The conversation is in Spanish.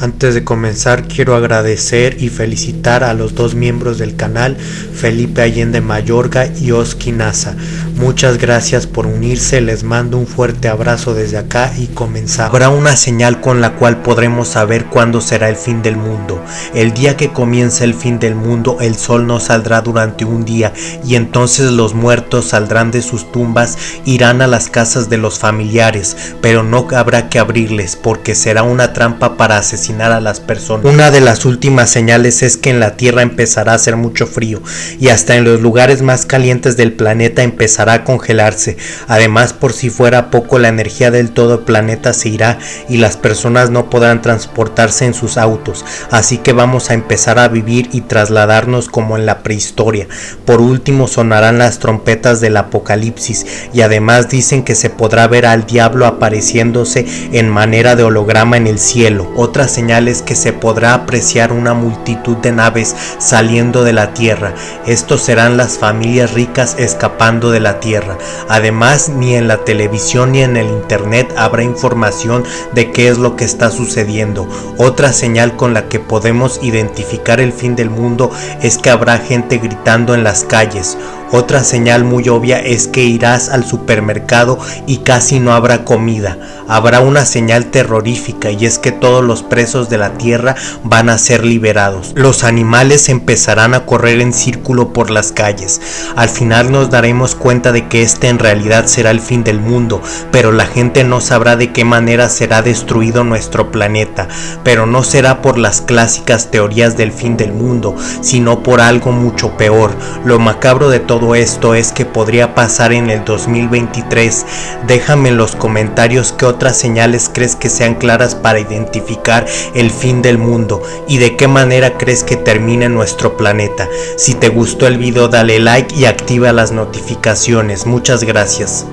Antes de comenzar quiero agradecer y felicitar a los dos miembros del canal, Felipe Allende Mayorga y Oski Nasa. Muchas gracias por unirse, les mando un fuerte abrazo desde acá y comenzamos. Habrá una señal con la cual podremos saber cuándo será el fin del mundo. El día que comience el fin del mundo el sol no saldrá durante un día y entonces los muertos saldrán de sus tumbas, irán a las casas de los familiares, pero no habrá que abrirles porque será una trampa para asesinar a las personas. Una de las últimas señales es que en la Tierra empezará a hacer mucho frío y hasta en los lugares más calientes del planeta empezará a congelarse. Además, por si fuera poco, la energía del todo el planeta se irá y las personas no podrán transportarse en sus autos. Así que vamos a empezar a vivir y trasladarnos como en la prehistoria. Por último, sonarán las trompetas del apocalipsis y además dicen que se podrá ver al diablo apareciéndose en manera de holograma en el cielo. Otras señales que se podrá apreciar una multitud de naves saliendo de la tierra. Estos serán las familias ricas escapando de la tierra. Además, ni en la televisión ni en el internet habrá información de qué es lo que está sucediendo. Otra señal con la que podemos identificar el fin del mundo es que habrá gente gritando en las calles. Otra señal muy obvia es que irás al supermercado y casi no habrá comida. Habrá una señal terrorífica y es que todos los presos de la tierra van a ser liberados. Los animales empezarán a correr en círculo por las calles. Al final nos daremos cuenta de que este en realidad será el fin del mundo, pero la gente no sabrá de qué manera será destruido nuestro planeta. Pero no será por las clásicas teorías del fin del mundo, sino por algo mucho peor. Lo macabro de todo esto es que podría pasar en el 2023. Déjame en los comentarios qué otras señales crees que sean claras para identificar el fin del mundo y de qué manera crees que termine nuestro planeta. Si te gustó el video dale like y activa las notificaciones. Muchas gracias.